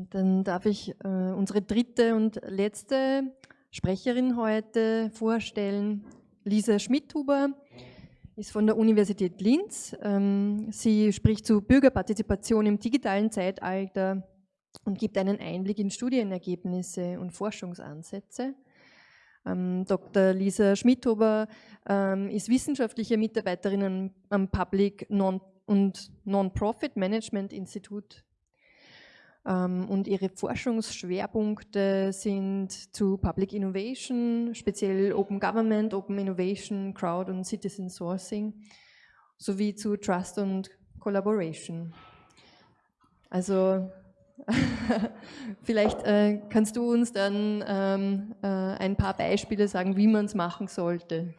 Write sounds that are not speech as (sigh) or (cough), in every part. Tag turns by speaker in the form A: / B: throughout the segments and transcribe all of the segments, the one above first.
A: Ähm, dann darf ich äh, unsere dritte und letzte Sprecherin heute vorstellen, Lisa Schmidhuber ist von der Universität Linz. Ähm, sie spricht zu Bürgerpartizipation im digitalen Zeitalter und gibt einen Einblick in Studienergebnisse und Forschungsansätze. Ähm, Dr. Lisa Schmidhuber ist wissenschaftliche Mitarbeiterin am Public Non- und Non-Profit Management Institut ähm, und ihre Forschungsschwerpunkte sind zu Public Innovation, speziell Open Government, Open Innovation, Crowd und Citizen Sourcing, sowie zu Trust und Collaboration. Also (laughs) vielleicht äh, kannst du uns dann ähm, äh, ein paar Beispiele sagen, wie man es machen sollte.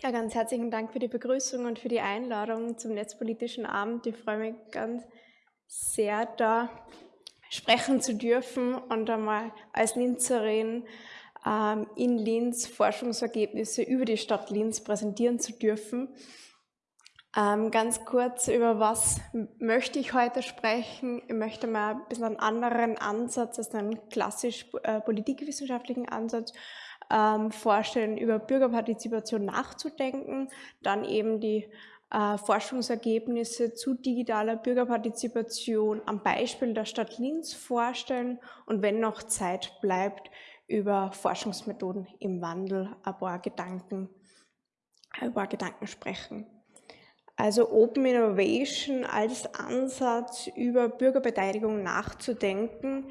B: Ja, ganz herzlichen Dank für die Begrüßung und für die Einladung zum Netzpolitischen Abend. Ich freue mich ganz sehr, da sprechen zu dürfen und einmal als Linzerin ähm, in Linz Forschungsergebnisse über die Stadt Linz präsentieren zu dürfen. Ähm, ganz kurz, über was möchte ich heute sprechen? Ich möchte mal ein bisschen einen anderen Ansatz als einen klassisch äh, politikwissenschaftlichen Ansatz ähm, vorstellen, über Bürgerpartizipation nachzudenken, dann eben die äh, Forschungsergebnisse zu digitaler Bürgerpartizipation am Beispiel der Stadt Linz vorstellen und wenn noch Zeit bleibt, über Forschungsmethoden im Wandel ein paar Gedanken, ein paar Gedanken sprechen. Also Open Innovation als Ansatz über Bürgerbeteiligung nachzudenken.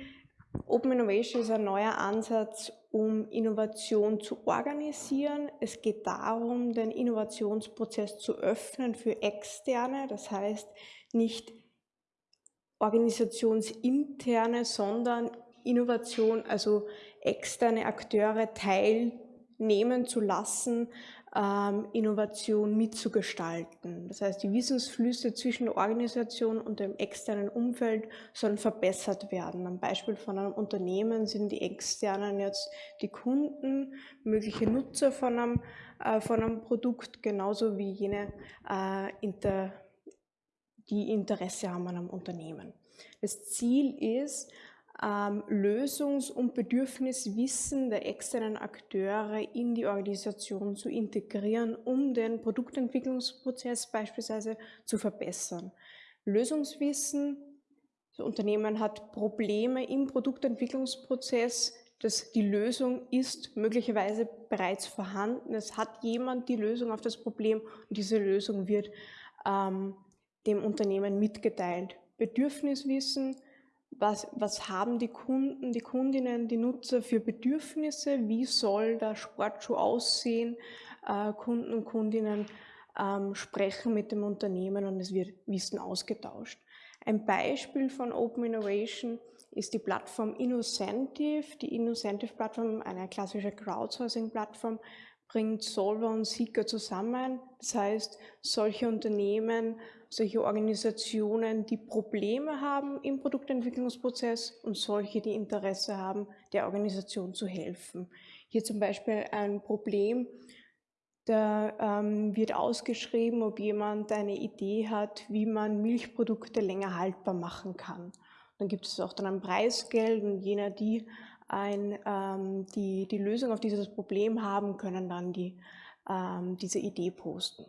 B: Open Innovation ist ein neuer Ansatz, um Innovation zu organisieren. Es geht darum, den Innovationsprozess zu öffnen für Externe, das heißt nicht organisationsinterne, sondern Innovation, also externe Akteure teilnehmen zu lassen Innovation mitzugestalten. Das heißt, die Wissensflüsse zwischen der Organisation und dem externen Umfeld sollen verbessert werden. Am Beispiel von einem Unternehmen sind die externen jetzt die Kunden, mögliche Nutzer von einem, äh, von einem Produkt, genauso wie jene, äh, inter, die Interesse haben an einem Unternehmen. Das Ziel ist, ähm, Lösungs- und Bedürfniswissen der externen Akteure in die Organisation zu integrieren, um den Produktentwicklungsprozess beispielsweise zu verbessern. Lösungswissen, das Unternehmen hat Probleme im Produktentwicklungsprozess, dass die Lösung ist möglicherweise bereits vorhanden. Es hat jemand die Lösung auf das Problem und diese Lösung wird ähm, dem Unternehmen mitgeteilt. Bedürfniswissen, was, was haben die Kunden, die Kundinnen, die Nutzer für Bedürfnisse, wie soll der Sportschuh aussehen, äh, Kunden und Kundinnen ähm, sprechen mit dem Unternehmen und es wird Wissen ausgetauscht. Ein Beispiel von Open Innovation ist die Plattform Innocentive. Die Innocentive-Plattform, eine klassische Crowdsourcing-Plattform, bringt Solver und Seeker zusammen. Das heißt, solche Unternehmen solche Organisationen, die Probleme haben im Produktentwicklungsprozess und solche, die Interesse haben, der Organisation zu helfen. Hier zum Beispiel ein Problem, da ähm, wird ausgeschrieben, ob jemand eine Idee hat, wie man Milchprodukte länger haltbar machen kann. Dann gibt es auch dann ein Preisgeld und jener, die ein, ähm, die, die Lösung auf dieses Problem haben, können dann die, ähm, diese Idee posten.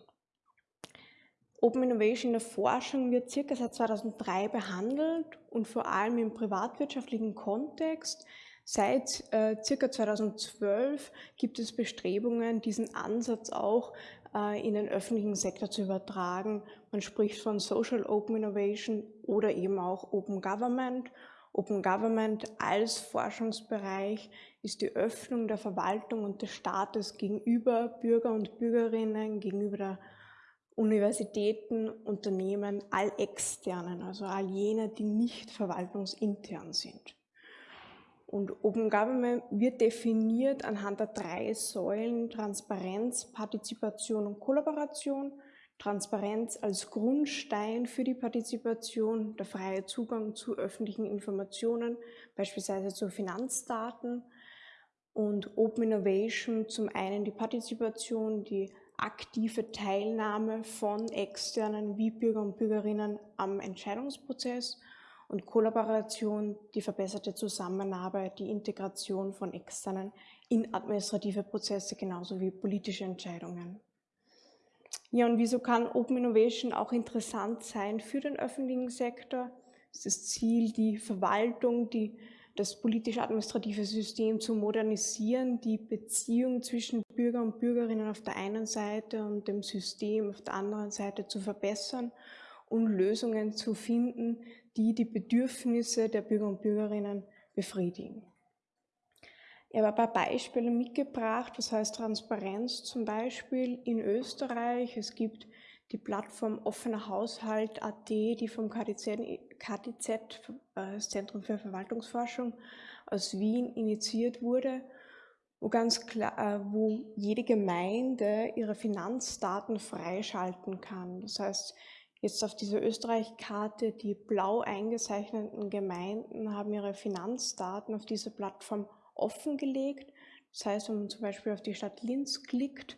B: Open Innovation in der Forschung wird circa seit 2003 behandelt und vor allem im privatwirtschaftlichen Kontext. Seit äh, circa 2012 gibt es Bestrebungen, diesen Ansatz auch äh, in den öffentlichen Sektor zu übertragen. Man spricht von Social Open Innovation oder eben auch Open Government. Open Government als Forschungsbereich ist die Öffnung der Verwaltung und des Staates gegenüber Bürger und Bürgerinnen, gegenüber der Universitäten, Unternehmen, all externen, also all jene, die nicht verwaltungsintern sind. Und Open Government wird definiert anhand der drei Säulen Transparenz, Partizipation und Kollaboration. Transparenz als Grundstein für die Partizipation, der freie Zugang zu öffentlichen Informationen, beispielsweise zu Finanzdaten. Und Open Innovation zum einen die Partizipation, die aktive Teilnahme von externen wie Bürger und Bürgerinnen am Entscheidungsprozess und Kollaboration, die verbesserte Zusammenarbeit, die Integration von externen in administrative Prozesse genauso wie politische Entscheidungen. Ja, und wieso kann Open Innovation auch interessant sein für den öffentlichen Sektor? Es ist das Ziel, die Verwaltung, die das politisch-administrative System zu modernisieren, die Beziehung zwischen Bürger und Bürgerinnen auf der einen Seite und dem System auf der anderen Seite zu verbessern und Lösungen zu finden, die die Bedürfnisse der Bürger und Bürgerinnen befriedigen. Ich habe ein paar Beispiele mitgebracht, was heißt Transparenz zum Beispiel in Österreich. Es gibt die Plattform Offener Haushalt.at, die vom KTZ, KTZ, äh, das Zentrum für Verwaltungsforschung aus Wien, initiiert wurde, wo ganz klar, äh, wo jede Gemeinde ihre Finanzdaten freischalten kann. Das heißt, jetzt auf dieser Österreich-Karte, die blau eingezeichneten Gemeinden haben ihre Finanzdaten auf dieser Plattform offengelegt. Das heißt, wenn man zum Beispiel auf die Stadt Linz klickt,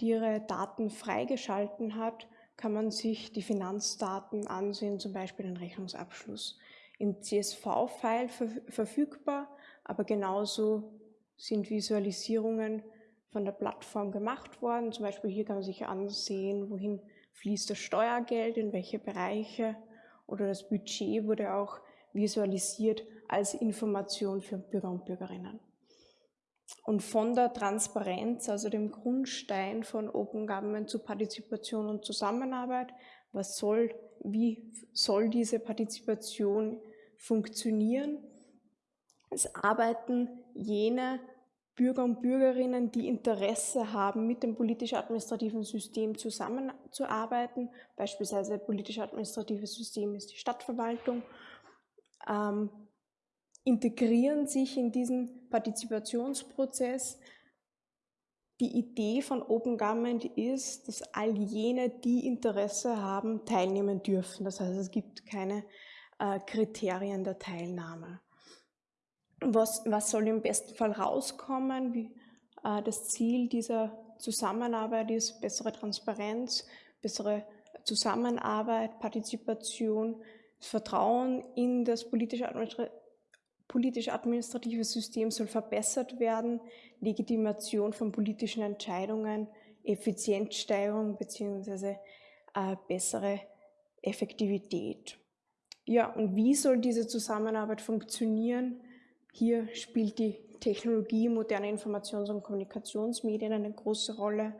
B: die ihre Daten freigeschalten hat, kann man sich die Finanzdaten ansehen, zum Beispiel den Rechnungsabschluss. Im CSV-File verfügbar, aber genauso sind Visualisierungen von der Plattform gemacht worden. Zum Beispiel hier kann man sich ansehen, wohin fließt das Steuergeld, in welche Bereiche oder das Budget wurde auch visualisiert als Information für Bürger und Bürgerinnen. Und von der Transparenz, also dem Grundstein von Open Government zu Partizipation und Zusammenarbeit, was soll, wie soll diese Partizipation funktionieren? Es arbeiten jene Bürger und Bürgerinnen, die Interesse haben, mit dem politisch-administrativen System zusammenzuarbeiten. Beispielsweise politisch-administratives System ist die Stadtverwaltung. Ähm, integrieren sich in diesen Partizipationsprozess. Die Idee von Open Government ist, dass all jene, die Interesse haben, teilnehmen dürfen. Das heißt, es gibt keine äh, Kriterien der Teilnahme. Was, was soll im besten Fall rauskommen? Wie, äh, das Ziel dieser Zusammenarbeit ist bessere Transparenz, bessere Zusammenarbeit, Partizipation, Vertrauen in das politische politisch-administrative System soll verbessert werden, Legitimation von politischen Entscheidungen, Effizienzsteigerung bzw. Äh, bessere Effektivität. Ja, und wie soll diese Zusammenarbeit funktionieren? Hier spielt die Technologie, moderne Informations- und Kommunikationsmedien eine große Rolle.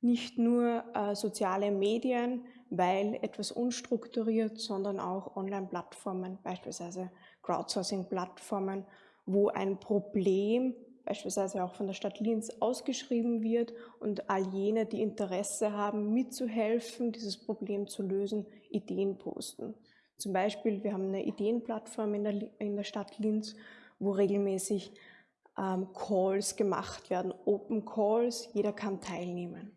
B: Nicht nur äh, soziale Medien, weil etwas unstrukturiert, sondern auch Online-Plattformen, beispielsweise Crowdsourcing-Plattformen, wo ein Problem beispielsweise auch von der Stadt Linz ausgeschrieben wird und all jene, die Interesse haben, mitzuhelfen, dieses Problem zu lösen, Ideen posten. Zum Beispiel, wir haben eine Ideenplattform in der, in der Stadt Linz, wo regelmäßig ähm, Calls gemacht werden, Open Calls, jeder kann teilnehmen.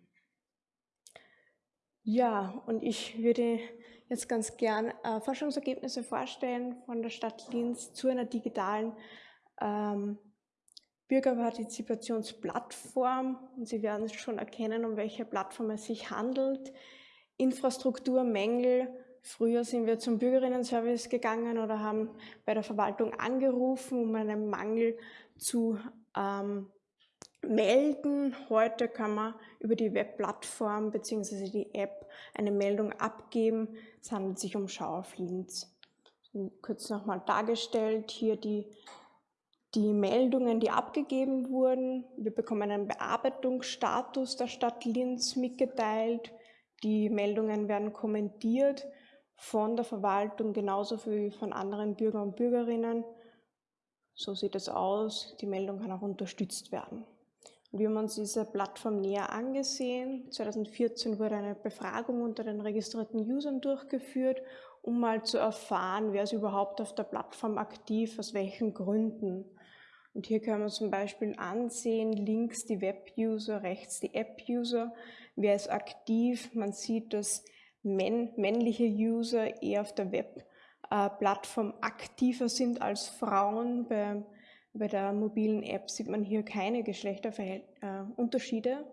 B: Ja, und ich würde jetzt ganz gern äh, Forschungsergebnisse vorstellen von der Stadt Linz zu einer digitalen ähm, Bürgerpartizipationsplattform. Und Sie werden schon erkennen, um welche Plattform es sich handelt. Infrastrukturmängel. Früher sind wir zum Bürgerinnenservice gegangen oder haben bei der Verwaltung angerufen, um einen Mangel zu ähm, melden. Heute kann man über die Webplattform bzw. die App eine Meldung abgeben. Es handelt sich um Schau auf Linz. Kurz nochmal dargestellt, hier die, die Meldungen, die abgegeben wurden. Wir bekommen einen Bearbeitungsstatus der Stadt Linz mitgeteilt. Die Meldungen werden kommentiert von der Verwaltung genauso wie von anderen Bürgern und Bürgerinnen. So sieht es aus. Die Meldung kann auch unterstützt werden. Wir haben uns diese Plattform näher angesehen. 2014 wurde eine Befragung unter den registrierten Usern durchgeführt, um mal zu erfahren, wer ist überhaupt auf der Plattform aktiv, aus welchen Gründen. Und hier können wir zum Beispiel ansehen, links die Web-User, rechts die App-User. Wer ist aktiv? Man sieht, dass männliche User eher auf der Web-Plattform aktiver sind als Frauen. Bei bei der mobilen App sieht man hier keine Geschlechterunterschiede. Äh,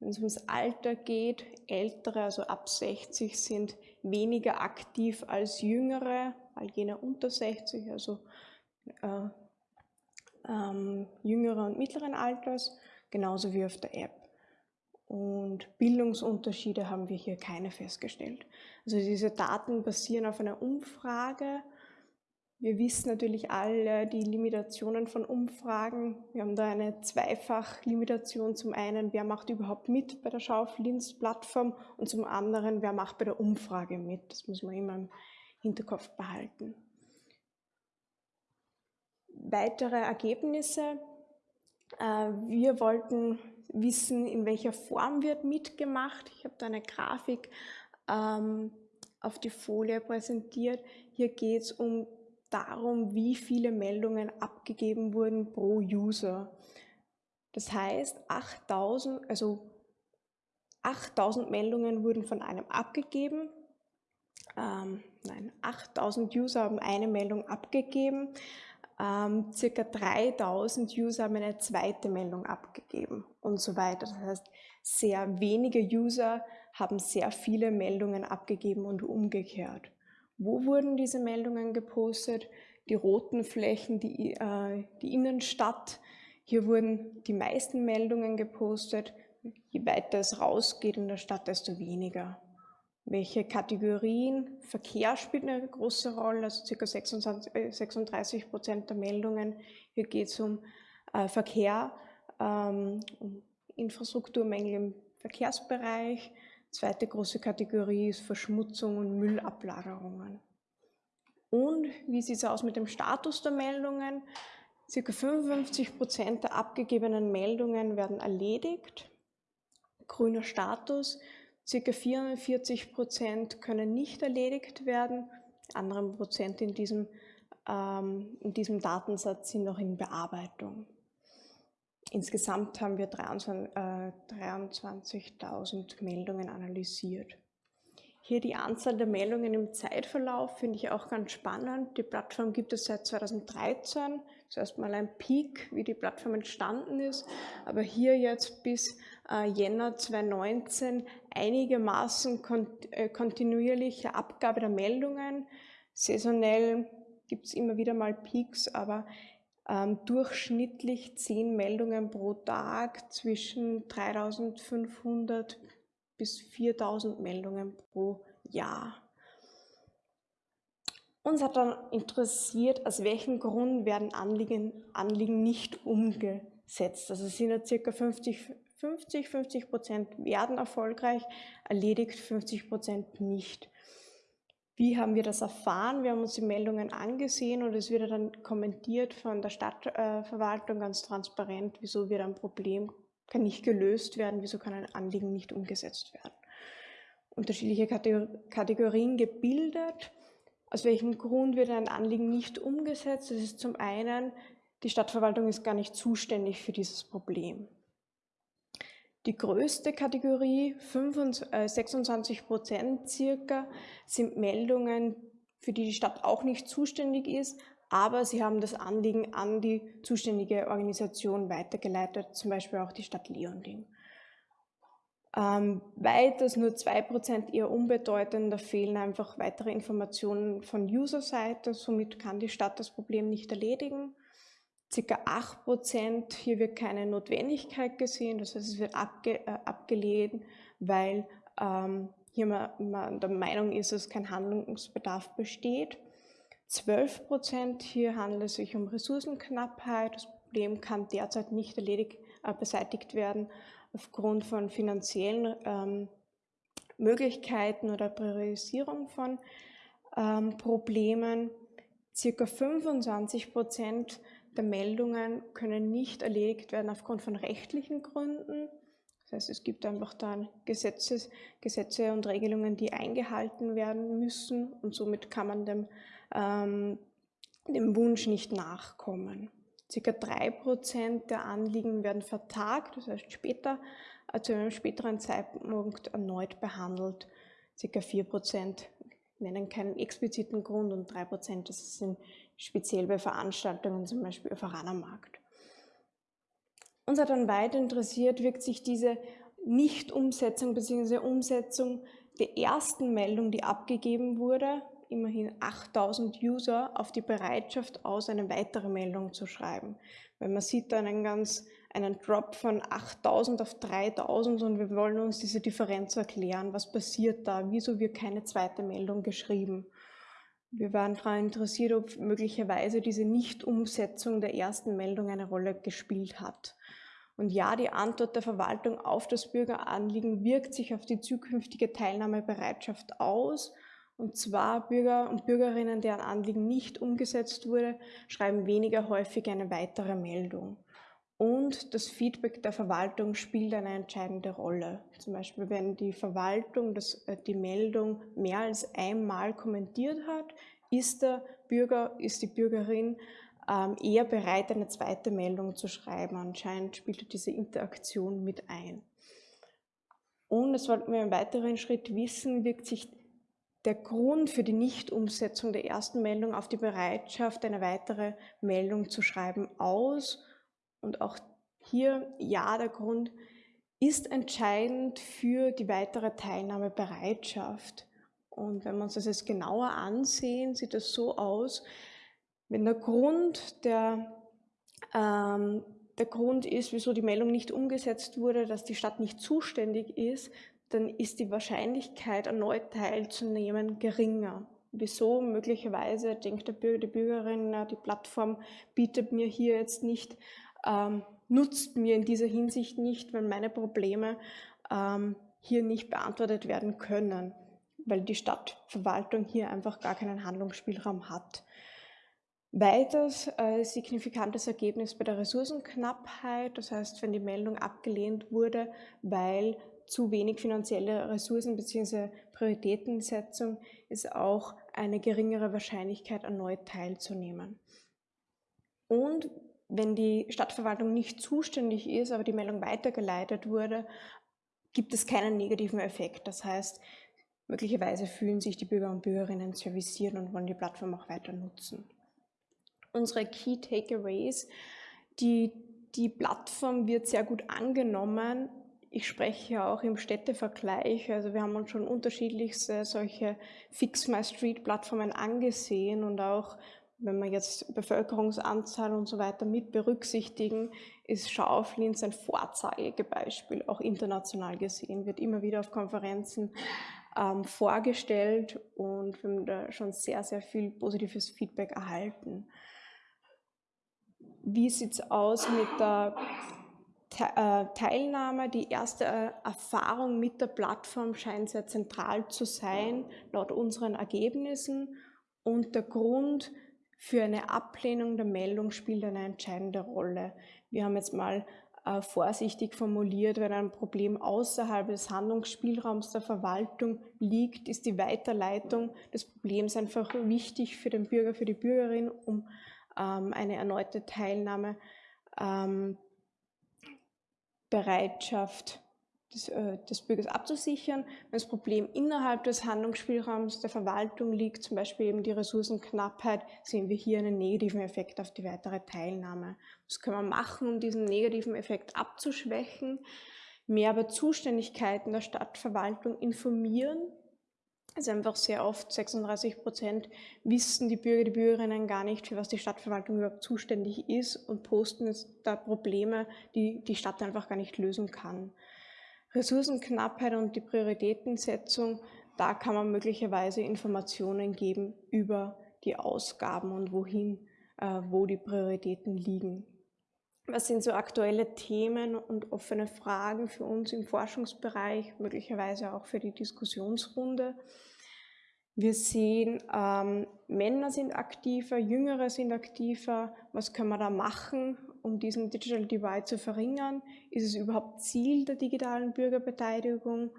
B: Wenn es ums Alter geht, ältere, also ab 60, sind weniger aktiv als jüngere, all jene unter 60, also äh, ähm, jüngeren und mittleren Alters, genauso wie auf der App. Und Bildungsunterschiede haben wir hier keine festgestellt. Also diese Daten basieren auf einer Umfrage wir wissen natürlich alle die Limitationen von Umfragen. Wir haben da eine Zweifach-Limitation. Zum einen, wer macht überhaupt mit bei der Schauflinz-Plattform und zum anderen, wer macht bei der Umfrage mit. Das muss man immer im Hinterkopf behalten. Weitere Ergebnisse. Äh, wir wollten wissen, in welcher Form wird mitgemacht. Ich habe da eine Grafik ähm, auf die Folie präsentiert. Hier geht es um darum, wie viele Meldungen abgegeben wurden pro User. Das heißt, 8000, also 8000 Meldungen wurden von einem abgegeben. Ähm, nein, 8000 User haben eine Meldung abgegeben. Ähm, circa 3000 User haben eine zweite Meldung abgegeben und so weiter. Das heißt, sehr wenige User haben sehr viele Meldungen abgegeben und umgekehrt. Wo wurden diese Meldungen gepostet? Die roten Flächen, die, äh, die Innenstadt. Hier wurden die meisten Meldungen gepostet. Je weiter es rausgeht in der Stadt, desto weniger. Welche Kategorien? Verkehr spielt eine große Rolle, also ca. 36 Prozent der Meldungen. Hier geht es um äh, Verkehr, ähm, um Infrastrukturmängel im Verkehrsbereich, Zweite große Kategorie ist Verschmutzung und Müllablagerungen. Und wie sieht es aus mit dem Status der Meldungen? Circa 55 Prozent der abgegebenen Meldungen werden erledigt. Grüner Status. Circa 44 Prozent können nicht erledigt werden. Andere Prozent in diesem, ähm, in diesem Datensatz sind noch in Bearbeitung. Insgesamt haben wir 23.000 äh, Meldungen analysiert. Hier die Anzahl der Meldungen im Zeitverlauf finde ich auch ganz spannend. Die Plattform gibt es seit 2013. Zuerst mal ein Peak, wie die Plattform entstanden ist. Aber hier jetzt bis äh, Jänner 2019 einigermaßen äh, kontinuierliche Abgabe der Meldungen. Saisonell gibt es immer wieder mal Peaks, aber ähm, durchschnittlich zehn Meldungen pro Tag, zwischen 3500 bis 4000 Meldungen pro Jahr. Uns hat dann interessiert, aus welchem Grund werden Anliegen, Anliegen nicht umgesetzt. Also sind ja circa 50, 50, 50 Prozent werden erfolgreich, erledigt 50 Prozent nicht. Wie haben wir das erfahren? Wir haben uns die Meldungen angesehen und es wird dann kommentiert von der Stadtverwaltung ganz transparent, wieso wird ein Problem kann nicht gelöst werden, wieso kann ein Anliegen nicht umgesetzt werden. Unterschiedliche Kategorien gebildet. Aus welchem Grund wird ein Anliegen nicht umgesetzt? Das ist zum einen, die Stadtverwaltung ist gar nicht zuständig für dieses Problem. Die größte Kategorie, 26 äh, Prozent circa, sind Meldungen, für die die Stadt auch nicht zuständig ist, aber sie haben das Anliegen an die zuständige Organisation weitergeleitet, zum Beispiel auch die Stadt Leonding. Ähm, weiters nur 2% eher unbedeutend, da fehlen einfach weitere Informationen von User-Seite, somit kann die Stadt das Problem nicht erledigen ca. 8 Prozent, hier wird keine Notwendigkeit gesehen, das heißt es wird abge, äh, abgelehnt, weil ähm, hier man, man der Meinung ist, dass kein Handlungsbedarf besteht. 12 Prozent, hier handelt es sich um Ressourcenknappheit, das Problem kann derzeit nicht erledigt, äh, beseitigt werden aufgrund von finanziellen ähm, Möglichkeiten oder Priorisierung von ähm, Problemen. Circa 25 Prozent der Meldungen können nicht erledigt werden aufgrund von rechtlichen Gründen. Das heißt, es gibt einfach dann Gesetzes, Gesetze und Regelungen, die eingehalten werden müssen und somit kann man dem, ähm, dem Wunsch nicht nachkommen. Circa drei Prozent der Anliegen werden vertagt, das heißt später, äh, zu einem späteren Zeitpunkt erneut behandelt. Circa vier Prozent nennen keinen expliziten Grund und drei Prozent, das sind speziell bei Veranstaltungen, zum Beispiel auf Aranermarkt. Uns hat dann weiter interessiert, wirkt sich diese Nicht-Umsetzung bzw. Umsetzung der ersten Meldung, die abgegeben wurde, immerhin 8000 User, auf die Bereitschaft aus, eine weitere Meldung zu schreiben. Weil man sieht da einen ganz einen Drop von 8000 auf 3000 und wir wollen uns diese Differenz erklären. Was passiert da? Wieso wird keine zweite Meldung geschrieben? Wir waren daran interessiert, ob möglicherweise diese Nichtumsetzung der ersten Meldung eine Rolle gespielt hat. Und ja, die Antwort der Verwaltung auf das Bürgeranliegen wirkt sich auf die zukünftige Teilnahmebereitschaft aus. Und zwar Bürger und Bürgerinnen, deren Anliegen nicht umgesetzt wurde, schreiben weniger häufig eine weitere Meldung. Und das Feedback der Verwaltung spielt eine entscheidende Rolle. Zum Beispiel, wenn die Verwaltung das, äh, die Meldung mehr als einmal kommentiert hat, ist der Bürger, ist die Bürgerin ähm, eher bereit, eine zweite Meldung zu schreiben. Anscheinend spielt diese Interaktion mit ein. Und das wollten wir im weiteren Schritt wissen, wirkt sich der Grund für die Nichtumsetzung der ersten Meldung auf die Bereitschaft, eine weitere Meldung zu schreiben aus und auch hier, ja, der Grund ist entscheidend für die weitere Teilnahmebereitschaft. Und wenn wir uns das jetzt genauer ansehen, sieht es so aus, wenn der Grund, der, ähm, der Grund ist, wieso die Meldung nicht umgesetzt wurde, dass die Stadt nicht zuständig ist, dann ist die Wahrscheinlichkeit, erneut teilzunehmen, geringer. Wieso? Möglicherweise denkt der Bürger, die Bürgerin, die Plattform bietet mir hier jetzt nicht ähm, nutzt mir in dieser Hinsicht nicht, weil meine Probleme ähm, hier nicht beantwortet werden können, weil die Stadtverwaltung hier einfach gar keinen Handlungsspielraum hat. Weiters äh, signifikantes Ergebnis bei der Ressourcenknappheit, das heißt, wenn die Meldung abgelehnt wurde, weil zu wenig finanzielle Ressourcen bzw. Prioritätensetzung, ist auch eine geringere Wahrscheinlichkeit, erneut teilzunehmen. Und wenn die Stadtverwaltung nicht zuständig ist, aber die Meldung weitergeleitet wurde, gibt es keinen negativen Effekt. Das heißt, möglicherweise fühlen sich die Bürger und Bürgerinnen serviciert und wollen die Plattform auch weiter nutzen. Unsere Key Takeaways, die, die Plattform wird sehr gut angenommen. Ich spreche auch im Städtevergleich, also wir haben uns schon unterschiedlichste solche Fix My Street Plattformen angesehen und auch wenn wir jetzt Bevölkerungsanzahl und so weiter mit berücksichtigen, ist Schauflins ein Vorzeigebeispiel, auch international gesehen, wird immer wieder auf Konferenzen ähm, vorgestellt und wir haben da schon sehr, sehr viel positives Feedback erhalten. Wie sieht es aus mit der Teilnahme? Die erste äh, Erfahrung mit der Plattform scheint sehr zentral zu sein, laut unseren Ergebnissen. Und der Grund, für eine Ablehnung der Meldung spielt eine entscheidende Rolle. Wir haben jetzt mal äh, vorsichtig formuliert, wenn ein Problem außerhalb des Handlungsspielraums der Verwaltung liegt, ist die Weiterleitung des Problems einfach wichtig für den Bürger, für die Bürgerin, um ähm, eine erneute Teilnahme, ähm, Bereitschaft des, äh, des Bürgers abzusichern. Wenn das Problem innerhalb des Handlungsspielraums der Verwaltung liegt, zum Beispiel eben die Ressourcenknappheit, sehen wir hier einen negativen Effekt auf die weitere Teilnahme. Was können wir machen, um diesen negativen Effekt abzuschwächen? Mehr über Zuständigkeiten der Stadtverwaltung informieren. Also einfach sehr oft, 36 Prozent, wissen die Bürger, die Bürgerinnen gar nicht, für was die Stadtverwaltung überhaupt zuständig ist und posten jetzt da Probleme, die die Stadt einfach gar nicht lösen kann. Ressourcenknappheit und die Prioritätensetzung, da kann man möglicherweise Informationen geben über die Ausgaben und wohin, äh, wo die Prioritäten liegen. Was sind so aktuelle Themen und offene Fragen für uns im Forschungsbereich, möglicherweise auch für die Diskussionsrunde? Wir sehen, ähm, Männer sind aktiver, Jüngere sind aktiver. Was können wir da machen, um diesen Digital Divide zu verringern? Ist es überhaupt Ziel der digitalen Bürgerbeteiligung?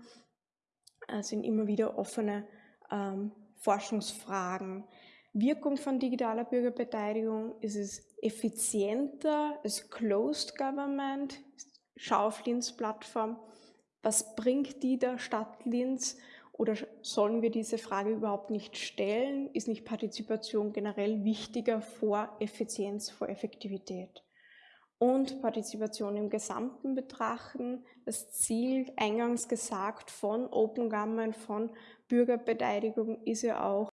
B: Es sind immer wieder offene ähm, Forschungsfragen. Wirkung von digitaler Bürgerbeteiligung? Ist es effizienter als Closed Government? Schau auf Linz Plattform. Was bringt die der Stadt Linz? Oder sollen wir diese Frage überhaupt nicht stellen? Ist nicht Partizipation generell wichtiger vor Effizienz, vor Effektivität? und Partizipation im Gesamten betrachten. Das Ziel, eingangs gesagt, von Open Government, von Bürgerbeteiligung ist ja auch,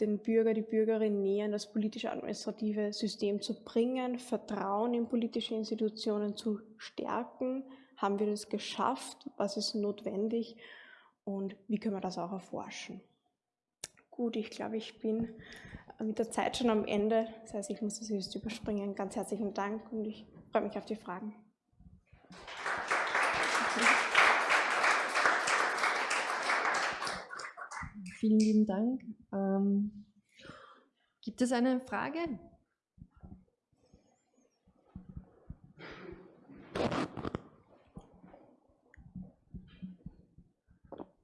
B: den Bürger, die Bürgerin näher in das politische administrative System zu bringen, Vertrauen in politische Institutionen zu stärken. Haben wir das geschafft? Was ist notwendig? Und wie können wir das auch erforschen? Gut, ich glaube, ich bin mit der Zeit schon am Ende. Das heißt, ich muss das jetzt überspringen. Ganz herzlichen Dank und ich freue mich auf die Fragen.
A: Vielen lieben Dank. Ähm, gibt es eine Frage?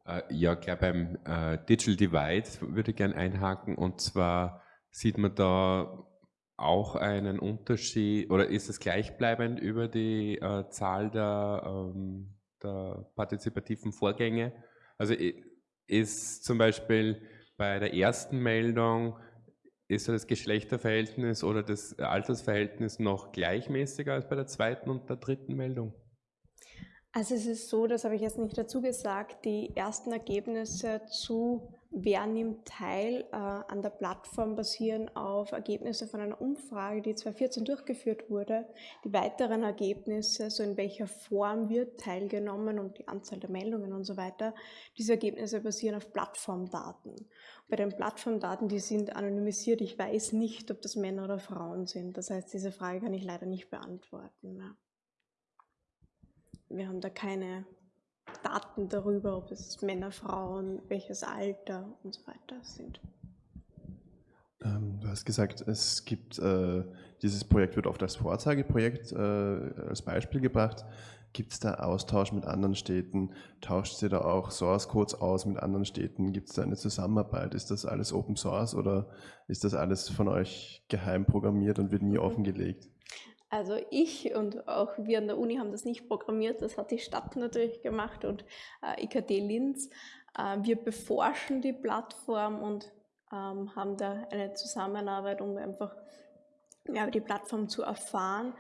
C: Äh, ja, klar, beim äh, Digital Divide würde ich gerne einhaken und zwar sieht man da auch einen Unterschied oder ist es gleichbleibend über die äh, Zahl der, ähm, der partizipativen Vorgänge? Also ist zum Beispiel bei der ersten Meldung ist das Geschlechterverhältnis oder das Altersverhältnis noch gleichmäßiger als bei der zweiten und der dritten Meldung?
B: Also es ist so, das habe ich jetzt nicht dazu gesagt, die ersten Ergebnisse zu Wer nimmt teil äh, an der Plattform basieren auf Ergebnisse von einer Umfrage, die 2014 durchgeführt wurde. Die weiteren Ergebnisse, so in welcher Form wird teilgenommen und die Anzahl der Meldungen und so weiter, diese Ergebnisse basieren auf Plattformdaten. Bei den Plattformdaten, die sind anonymisiert. Ich weiß nicht, ob das Männer oder Frauen sind. Das heißt, diese Frage kann ich leider nicht beantworten. Ja wir haben da keine Daten darüber, ob es Männer, Frauen, welches Alter und so weiter sind.
D: Ähm, du hast gesagt, es gibt, äh, dieses Projekt wird oft als Vorzeigeprojekt äh, als Beispiel gebracht. Gibt es da Austausch mit anderen Städten? Tauscht ihr da auch Source Codes aus mit anderen Städten? Gibt es da eine Zusammenarbeit? Ist das alles Open Source oder ist das alles von euch geheim programmiert und wird nie mhm. offengelegt?
B: Also ich und auch wir an der Uni haben das nicht programmiert, das hat die Stadt natürlich gemacht und äh, IKT Linz. Äh, wir beforschen die Plattform und ähm, haben da eine Zusammenarbeit, um einfach mehr die Plattform zu erfahren.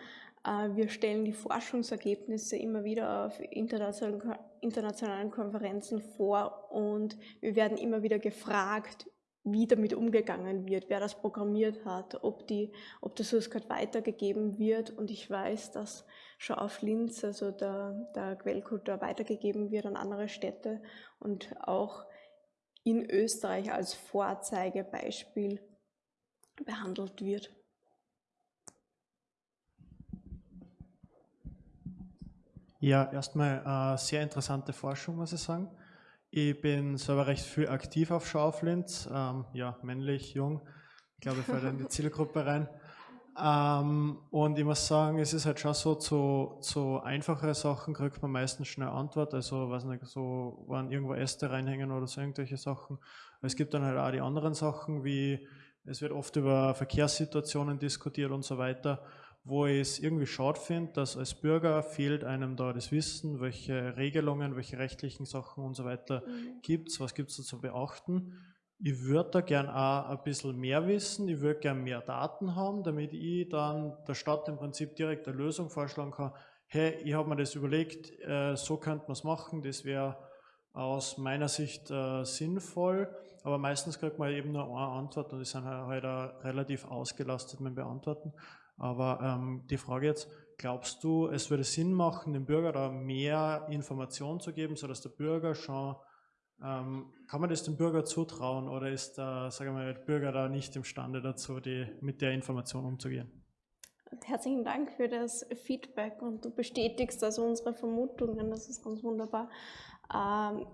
B: Äh, wir stellen die Forschungsergebnisse immer wieder auf internationalen, internationalen Konferenzen vor und wir werden immer wieder gefragt wie damit umgegangen wird, wer das programmiert hat, ob, die, ob der Source Code weitergegeben wird. Und ich weiß, dass schon auf Linz, also der, der Quellcode weitergegeben wird an andere Städte und auch in Österreich als Vorzeigebeispiel behandelt wird.
E: Ja, erstmal äh, sehr interessante Forschung, muss ich sagen. Ich bin selber recht viel aktiv auf Schauflinz, ähm, ja, männlich, jung, ich glaube, ich falle in die (laughs) Zielgruppe rein. Ähm, und ich muss sagen, es ist halt schon so, zu, zu einfachere Sachen kriegt man meistens schnell Antwort, also weiß nicht, so, wann irgendwo Äste reinhängen oder so irgendwelche Sachen. Aber es gibt dann halt auch die anderen Sachen, wie es wird oft über Verkehrssituationen diskutiert und so weiter wo ich es irgendwie schade finde, dass als Bürger fehlt einem da das Wissen, welche Regelungen, welche rechtlichen Sachen und so weiter mhm. gibt es, was gibt es da zu beachten. Ich würde da gern auch ein bisschen mehr wissen, ich würde gern mehr Daten haben, damit ich dann der Stadt im Prinzip direkt eine Lösung vorschlagen kann. Hey, ich habe mir das überlegt, äh, so könnte man es machen, das wäre aus meiner Sicht äh, sinnvoll, aber meistens kriegt man eben nur eine Antwort und die sind halt, halt relativ ausgelastet mit Beantworten. Aber ähm, die Frage jetzt, glaubst du, es würde Sinn machen, dem Bürger da mehr Informationen zu geben, sodass der Bürger schon, ähm, kann man das dem Bürger zutrauen oder ist der, sagen wir, der Bürger da nicht imstande dazu, die, mit der Information umzugehen?
B: Herzlichen Dank für das Feedback und du bestätigst also unsere Vermutungen, das ist ganz wunderbar. Ähm,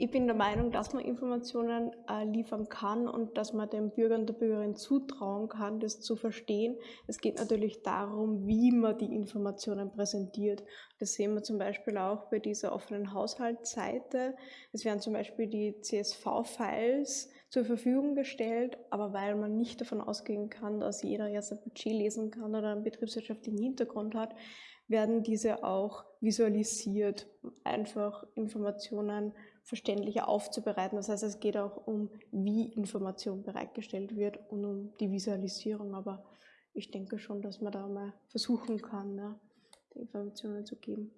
B: ich bin der Meinung, dass man Informationen äh, liefern kann und dass man den Bürgern und der Bürgerin zutrauen kann, das zu verstehen. Es geht natürlich darum, wie man die Informationen präsentiert. Das sehen wir zum Beispiel auch bei dieser offenen Haushaltsseite. Es werden zum Beispiel die CSV-Files zur Verfügung gestellt, aber weil man nicht davon ausgehen kann, dass jeder jetzt ein Budget lesen kann oder einen betriebswirtschaftlichen Hintergrund hat, werden diese auch visualisiert, einfach Informationen verständlicher aufzubereiten. Das heißt, es geht auch um, wie Information bereitgestellt wird und um die Visualisierung. Aber ich denke schon, dass man da mal versuchen kann, ja, die Informationen zu geben.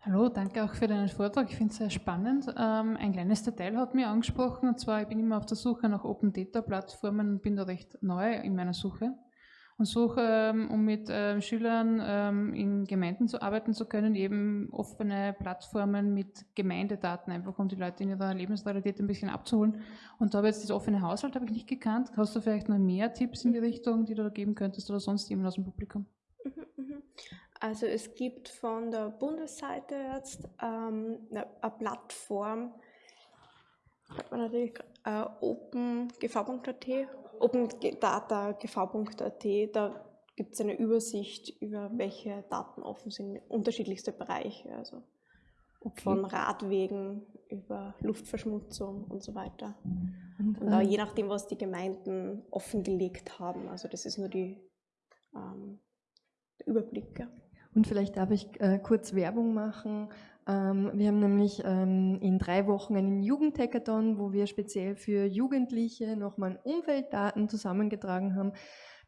F: Hallo, danke auch für deinen Vortrag. Ich finde es sehr spannend. Ähm, ein kleines Detail hat mich angesprochen, und zwar, ich bin immer auf der Suche nach Open Data Plattformen und bin da recht neu in meiner Suche. Und suche, ähm, um mit äh, Schülern ähm, in Gemeinden zu arbeiten zu können, eben offene Plattformen mit Gemeindedaten, einfach um die Leute in ihrer Lebensrealität ein bisschen abzuholen. Und da habe ich jetzt das offene Haushalt, habe ich nicht gekannt. Hast du vielleicht noch mehr Tipps in die Richtung, die du da geben könntest oder sonst jemand aus dem Publikum?
B: Mhm, mhm. Also es gibt von der Bundesseite jetzt ähm, eine, Plattform, hat man natürlich äh, opengv.at, opendata.gv.at, da gibt es eine Übersicht über welche Daten offen sind, unterschiedlichste Bereiche, also okay. von Radwegen über Luftverschmutzung und so weiter. Und, und äh, je nachdem, was die Gemeinden offengelegt haben, also das ist nur die ähm, der Überblick. Ja.
A: Und vielleicht darf ich äh, kurz Werbung machen. Ähm, wir haben nämlich ähm, in drei Wochen einen Jugendhackathon, wo wir speziell für Jugendliche nochmal Umweltdaten zusammengetragen haben.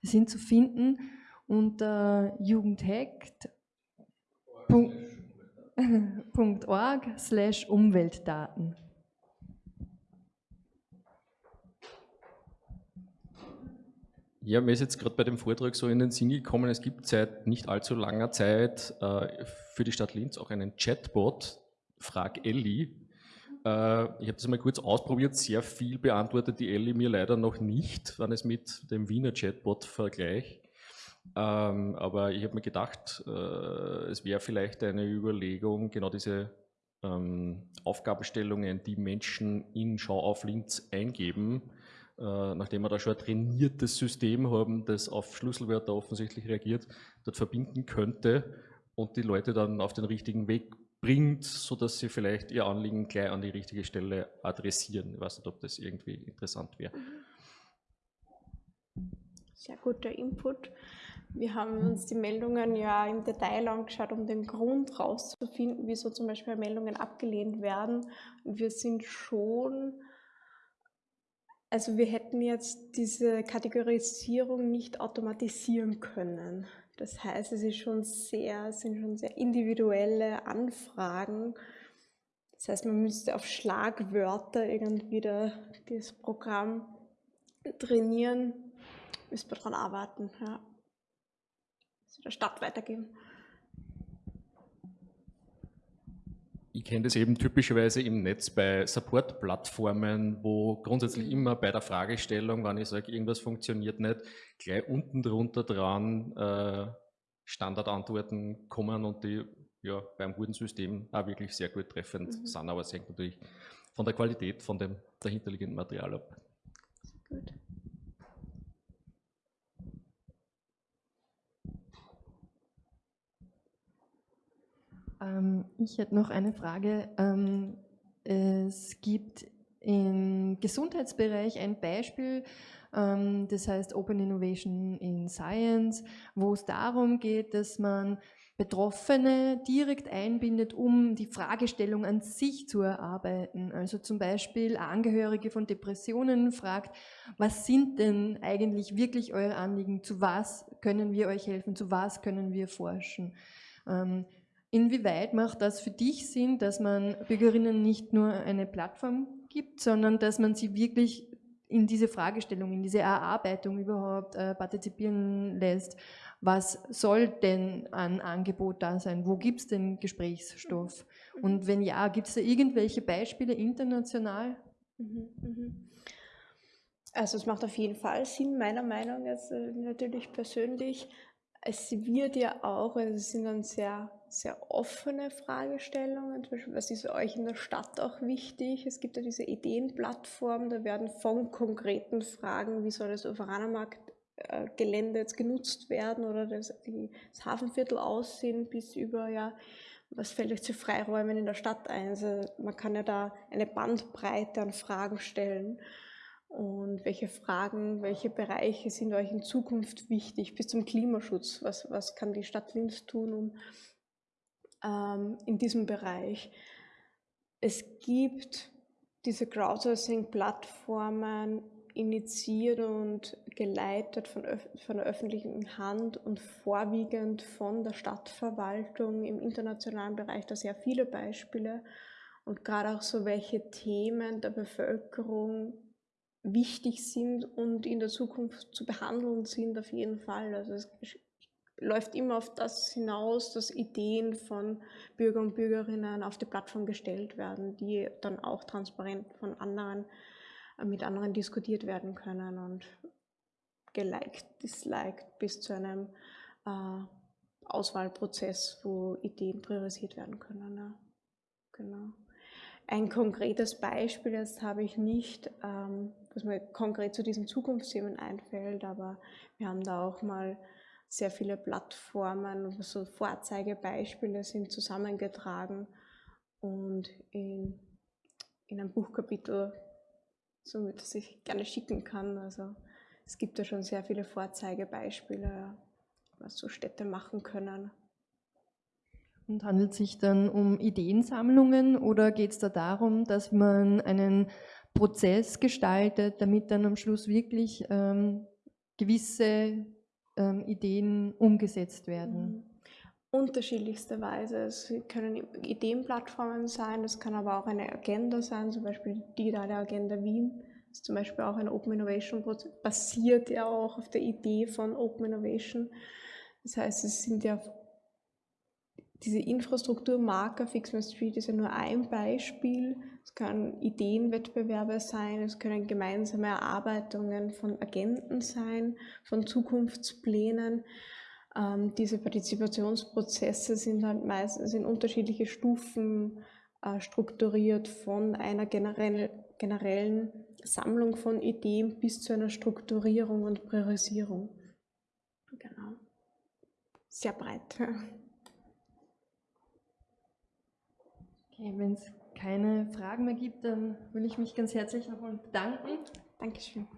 A: Die sind zu finden unter jugendhackt.org (laughs) slash Umweltdaten.
G: Ja, mir ist jetzt gerade bei dem Vortrag so in den Sinn gekommen, es gibt seit nicht allzu langer Zeit äh, für die Stadt Linz auch einen Chatbot, Frag Elli. Äh, ich habe das mal kurz ausprobiert, sehr viel beantwortet die Elli mir leider noch nicht, wenn es mit dem Wiener Chatbot vergleiche. Ähm, aber ich habe mir gedacht, äh, es wäre vielleicht eine Überlegung, genau diese ähm, Aufgabenstellungen, die Menschen in Schau auf Linz eingeben, nachdem wir da schon ein trainiertes System haben, das auf Schlüsselwörter offensichtlich reagiert, dort verbinden könnte und die Leute dann auf den richtigen Weg bringt, sodass sie vielleicht ihr Anliegen gleich an die richtige Stelle adressieren. Ich weiß nicht, ob das irgendwie interessant wäre.
B: Sehr guter Input. Wir haben uns die Meldungen ja im Detail angeschaut, um den Grund rauszufinden, wieso zum Beispiel Meldungen abgelehnt werden. Und wir sind schon also wir hätten jetzt diese Kategorisierung nicht automatisieren können. Das heißt, es ist schon sehr, sind schon sehr individuelle Anfragen. Das heißt, man müsste auf Schlagwörter irgendwie da, das Programm trainieren. Müssen wir daran arbeiten. Ja. Das der Stadt weitergeben.
G: Ich kenne das eben typischerweise im Netz bei Support-Plattformen, wo grundsätzlich mhm. immer bei der Fragestellung, wenn ich sage, irgendwas funktioniert nicht, gleich unten drunter dran äh, Standardantworten kommen und die ja, beim guten System auch wirklich sehr gut treffend mhm. sind, aber es hängt natürlich von der Qualität von dem dahinterliegenden Material ab. Gut.
A: Ähm, ich hätte noch eine Frage. Ähm, es gibt im Gesundheitsbereich ein Beispiel, ähm, das heißt Open Innovation in Science, wo es darum geht, dass man Betroffene direkt einbindet, um die Fragestellung an sich zu erarbeiten. Also zum Beispiel Angehörige von Depressionen fragt, was sind denn eigentlich wirklich eure Anliegen? Zu was können wir euch helfen? Zu was können wir forschen? Inwieweit macht das für dich Sinn, dass man Bürgerinnen nicht nur eine Plattform gibt, sondern dass man sie wirklich in diese Fragestellung, in diese Erarbeitung überhaupt äh, partizipieren lässt? Was soll denn an Angebot da sein? Wo gibt es denn Gesprächsstoff? Mhm. Und wenn ja, gibt es da irgendwelche Beispiele international? Mhm,
B: mhm. Also es macht auf jeden Fall Sinn, meiner Meinung nach äh, natürlich persönlich. Es wird ja auch, also es sind dann sehr sehr offene Fragestellungen. Zum Beispiel, was ist euch in der Stadt auch wichtig? Es gibt ja diese Ideenplattform, da werden von konkreten Fragen, wie soll das Uferanermarkt-Gelände jetzt genutzt werden oder das, das Hafenviertel aussehen, bis über, ja, was fällt euch zu Freiräumen in der Stadt ein? Also man kann ja da eine Bandbreite an Fragen stellen. Und welche Fragen, welche Bereiche sind euch in Zukunft wichtig bis zum Klimaschutz? Was, was kann die Stadt Linz tun, um ähm, in diesem Bereich. Es gibt diese Crowdsourcing-Plattformen initiiert und geleitet von, von der öffentlichen Hand und vorwiegend von der Stadtverwaltung im internationalen Bereich da sehr viele Beispiele und gerade auch so welche Themen der Bevölkerung wichtig sind und in der Zukunft zu behandeln sind auf jeden Fall. Also es läuft immer auf das hinaus, dass Ideen von Bürger und Bürgerinnen auf die Plattform gestellt werden, die dann auch transparent von anderen äh, mit anderen diskutiert werden können und geliked, disliked bis zu einem äh, Auswahlprozess, wo Ideen priorisiert werden können. Ja. Genau. Ein konkretes Beispiel jetzt habe ich nicht, ähm, was mir konkret zu diesen Zukunftsthemen einfällt, aber wir haben da auch mal sehr viele Plattformen, so Vorzeigebeispiele sind zusammengetragen und in, in einem Buchkapitel, so das ich gerne schicken kann. Also es gibt da schon sehr viele Vorzeigebeispiele, was so Städte machen können.
A: Und handelt es sich dann um Ideensammlungen oder geht es da darum, dass man einen Prozess gestaltet, damit dann am Schluss wirklich ähm, gewisse ähm, Ideen umgesetzt werden?
B: Mhm. Unterschiedlichste Weise. Es können Ideenplattformen sein, es kann aber auch eine Agenda sein, zum Beispiel die digitale Agenda Wien. Das ist zum Beispiel auch ein Open Innovation Prozess, basiert ja auch auf der Idee von Open Innovation. Das heißt, es sind ja diese Infrastrukturmarker, My Street ist ja nur ein Beispiel. Es können Ideenwettbewerbe sein, es können gemeinsame Erarbeitungen von Agenten sein, von Zukunftsplänen. Ähm, diese Partizipationsprozesse sind halt meistens in unterschiedliche Stufen äh, strukturiert, von einer generell, generellen Sammlung von Ideen bis zu einer Strukturierung und Priorisierung. Genau. Sehr breit.
A: Okay, wenn es keine Fragen mehr gibt, dann will ich mich ganz herzlich nochmal bedanken.
B: Dankeschön.